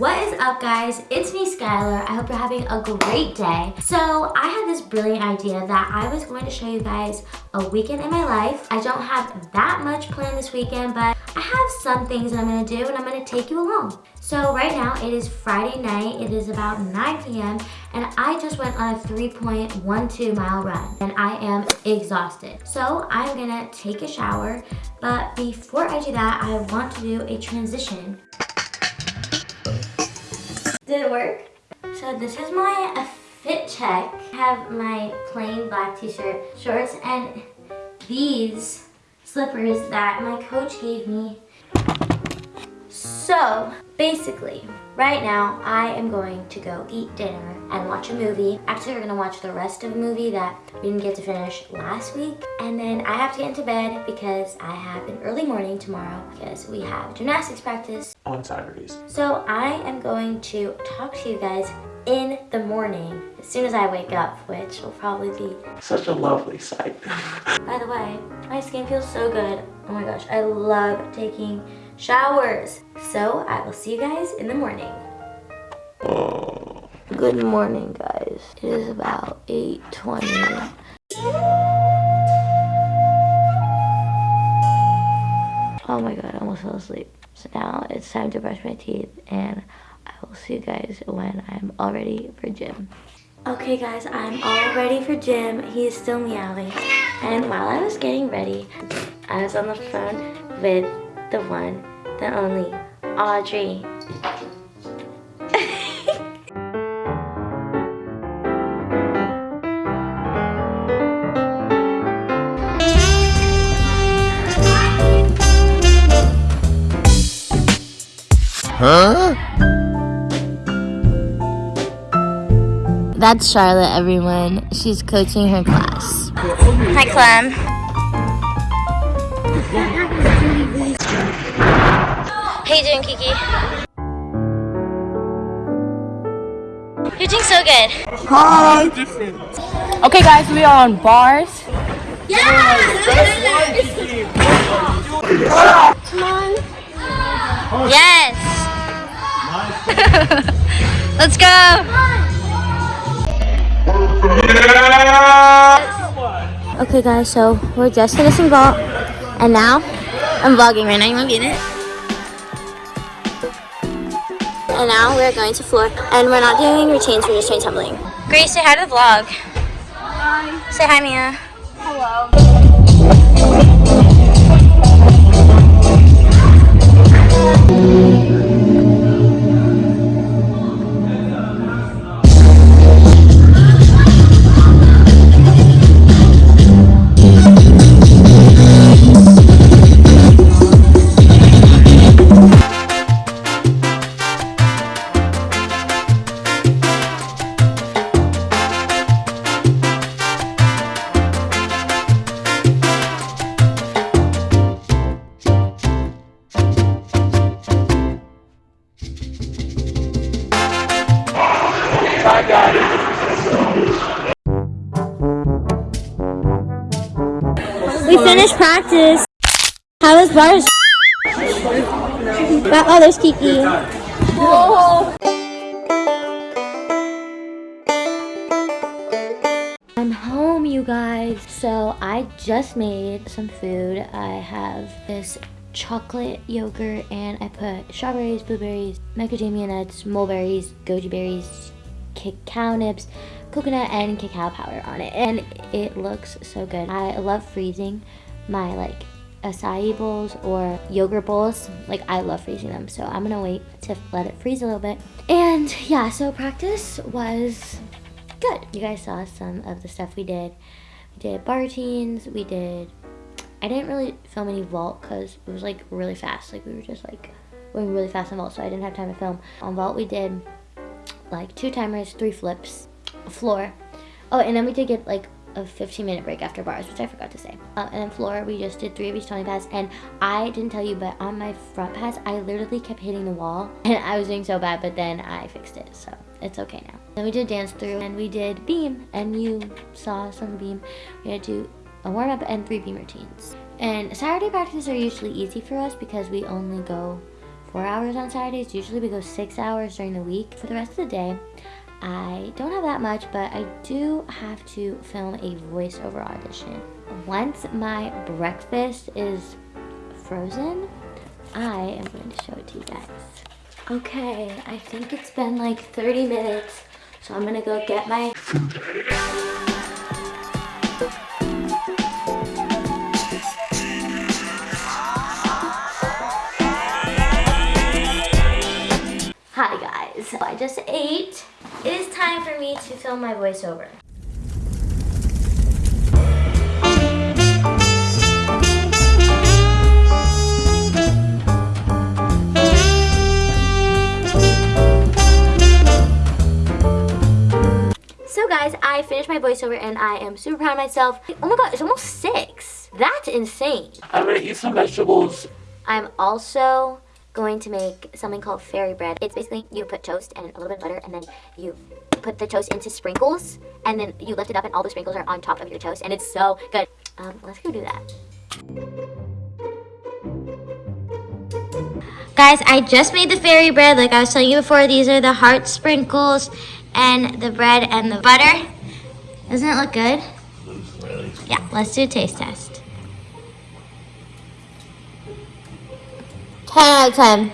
What is up guys? It's me Skylar. I hope you're having a great day. So I had this brilliant idea that I was going to show you guys a weekend in my life. I don't have that much planned this weekend, but I have some things that I'm gonna do and I'm gonna take you along. So right now it is Friday night. It is about 9 p.m. and I just went on a 3.12 mile run and I am exhausted. So I'm gonna take a shower, but before I do that, I want to do a transition did it work? So this is my fit check. I have my plain black t-shirt, shorts, and these slippers that my coach gave me. So basically, right now I am going to go eat dinner and watch a movie. Actually, we're gonna watch the rest of a movie that we didn't get to finish last week. And then I have to get into bed because I have an early morning tomorrow because we have gymnastics practice. On Saturdays. So I am going to talk to you guys in the morning as soon as I wake up, which will probably be such a lovely sight. By the way, my skin feels so good. Oh my gosh, I love taking showers. So I will see you guys in the morning. Good morning, guys. It is about 8.20. Oh my god, I almost fell asleep. So now it's time to brush my teeth and I will see you guys when I'm all ready for gym. Okay guys, I'm all ready for gym. He's still meowing. And while I was getting ready, I was on the phone with the one, the only, Audrey. Huh? That's Charlotte, everyone. She's coaching her class. Hi, Clem. How you doing, Kiki? You're doing so good. Hi. Okay, guys, we are on bars. Come on. Yes. Let's go. Okay guys, so we're just finishing vault and now I'm vlogging right now, you wanna be in it? And now we're going to floor and we're not doing routines, we're just doing tumbling. Grace, say hi to the vlog. Hi. Say hi Mia. I We finished practice. How was bars? Got oh, there's Kiki. I'm home, you guys. So I just made some food. I have this chocolate yogurt and I put strawberries, blueberries, macadamia nuts, mulberries, goji berries, cacao nibs, coconut and cacao powder on it. And it looks so good. I love freezing my like acai bowls or yogurt bowls. Like I love freezing them. So I'm gonna wait to let it freeze a little bit. And yeah, so practice was good. You guys saw some of the stuff we did. We did bar routines, we did, I didn't really film any vault because it was like really fast. Like we were just like going really fast on vault so I didn't have time to film. On vault we did like two timers, three flips, floor. Oh, and then we did get like a 15 minute break after bars, which I forgot to say. Uh, and then floor, we just did three of each 20 pass. And I didn't tell you, but on my front pass, I literally kept hitting the wall. And I was doing so bad, but then I fixed it. So it's okay now. Then we did dance through and we did beam. And you saw some beam. We had to do a warm up and three beam routines. And Saturday practices are usually easy for us because we only go four hours on Saturdays. Usually we go six hours during the week. For the rest of the day, I don't have that much, but I do have to film a voiceover audition. Once my breakfast is frozen, I am going to show it to you guys. Okay, I think it's been like 30 minutes, so I'm gonna go get my Hi I just ate. It is time for me to film my voiceover. So guys, I finished my voiceover and I am super proud of myself. Oh my god, it's almost six. That's insane. I'm gonna eat some vegetables. I'm also going to make something called fairy bread. It's basically you put toast and a little bit of butter and then you put the toast into sprinkles and then you lift it up and all the sprinkles are on top of your toast and it's so good. Um, let's go do that. Guys, I just made the fairy bread like I was telling you before. These are the heart sprinkles and the bread and the butter. Doesn't it look good? Yeah, let's do a taste test. 10 out of 10.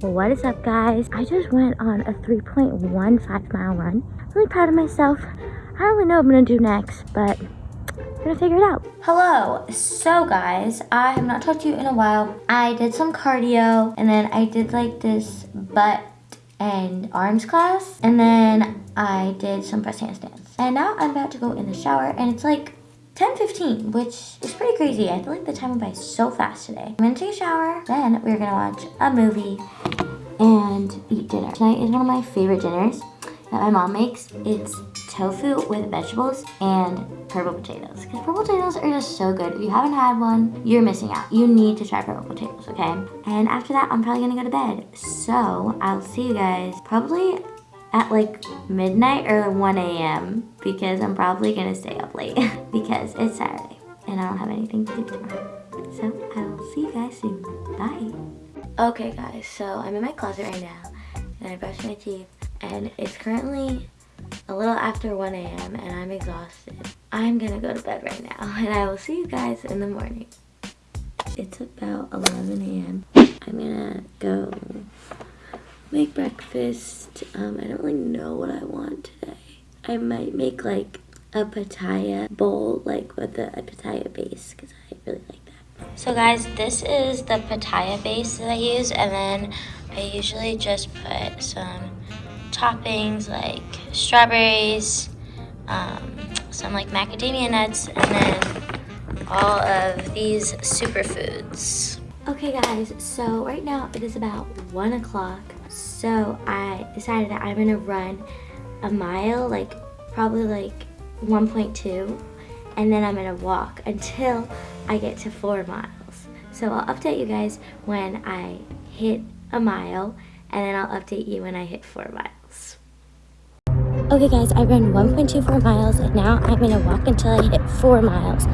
What is up, guys? I just went on a 3.15 mile run. Really proud of myself. I don't really know what I'm gonna do next, but I'm gonna figure it out. Hello. So, guys, I have not talked to you in a while. I did some cardio, and then I did like this butt and arms class, and then I did some press handstands. And now I'm about to go in the shower, and it's like 10.15, which is pretty crazy. I feel like the time went by so fast today. I'm gonna take a shower, then we're gonna watch a movie and eat dinner. Tonight is one of my favorite dinners that my mom makes. It's tofu with vegetables and purple potatoes. Because purple potatoes are just so good. If you haven't had one, you're missing out. You need to try purple potatoes, okay? And after that, I'm probably gonna go to bed. So I'll see you guys probably at like midnight or 1 a.m. because I'm probably gonna stay up late because it's Saturday and I don't have anything to do tomorrow. So I will see you guys soon. Bye. Okay guys, so I'm in my closet right now and I brushed my teeth and it's currently a little after 1 a.m. and I'm exhausted. I'm gonna go to bed right now and I will see you guys in the morning. It's about 11 a.m. I'm gonna go make breakfast. Um, I don't really know what I want today. I might make like a pitaya bowl, like with a, a pitaya base, because I really like that. So guys, this is the pitaya base that I use, and then I usually just put some toppings like strawberries, um, some like macadamia nuts, and then all of these superfoods. Okay guys, so right now it is about one o'clock. So I decided that I'm gonna run a mile, like probably like 1.2, and then I'm gonna walk until I get to four miles. So I'll update you guys when I hit a mile, and then I'll update you when I hit four miles. Okay guys, I ran 1.24 miles and now I'm gonna walk until I hit 4 miles.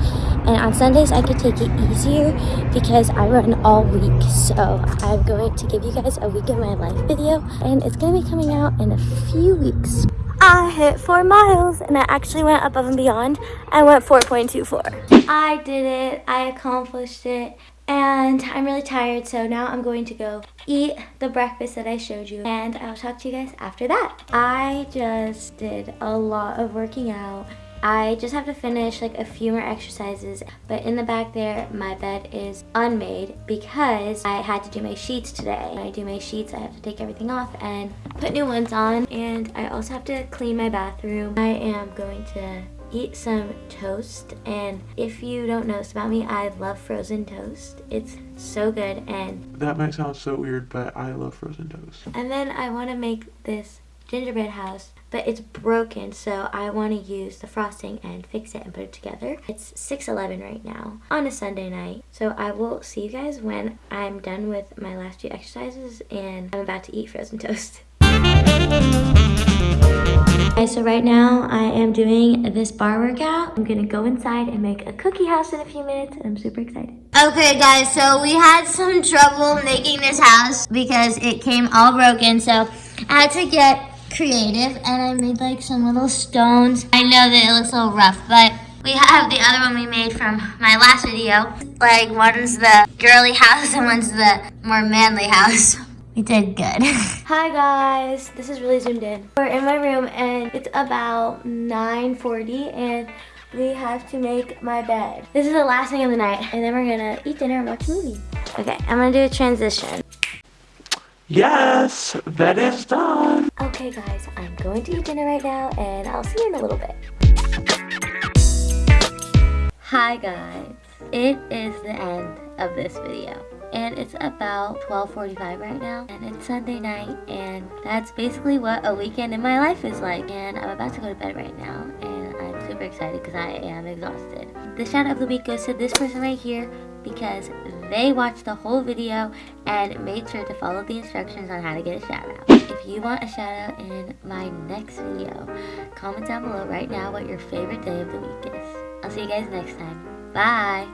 And on Sundays I could take it easier because I run all week. So I'm going to give you guys a week in my life video and it's gonna be coming out in a few weeks. I hit 4 miles and I actually went above and beyond. I went 4.24. I did it, I accomplished it and I'm really tired so now I'm going to go eat the breakfast that I showed you and I'll talk to you guys after that. I just did a lot of working out. I just have to finish like a few more exercises but in the back there my bed is unmade because I had to do my sheets today. When I do my sheets I have to take everything off and put new ones on and I also have to clean my bathroom. I am going to eat some toast and if you don't know this about me I love frozen toast. It's so good and That might sound so weird, but I love frozen toast. and then I want to make this gingerbread house but it's broken so I want to use the frosting and fix it and put it together. It's 6:11 right now on a Sunday night. So I will see you guys when I'm done with my last few exercises and I'm about to eat frozen toast Okay, so right now I am doing this bar workout. I'm gonna go inside and make a cookie house in a few minutes and I'm super excited. Okay guys, so we had some trouble making this house because it came all broken. So I had to get creative and I made like some little stones. I know that it looks a little rough, but we have the other one we made from my last video. Like one's the girly house and one's the more manly house. We did good. Hi guys, this is really zoomed in. We're in my room and it's about 9.40 and we have to make my bed. This is the last thing of the night and then we're gonna eat dinner and watch a movie. Okay, I'm gonna do a transition. Yes, that is done. Okay guys, I'm going to eat dinner right now and I'll see you in a little bit. Hi guys, it is the end of this video and it's about 12.45 right now and it's Sunday night and that's basically what a weekend in my life is like and I'm about to go to bed right now and I'm super excited because I am exhausted. The shout out of the week goes to this person right here because they watched the whole video and made sure to follow the instructions on how to get a shout out. If you want a shout out in my next video, comment down below right now what your favorite day of the week is. I'll see you guys next time. Bye!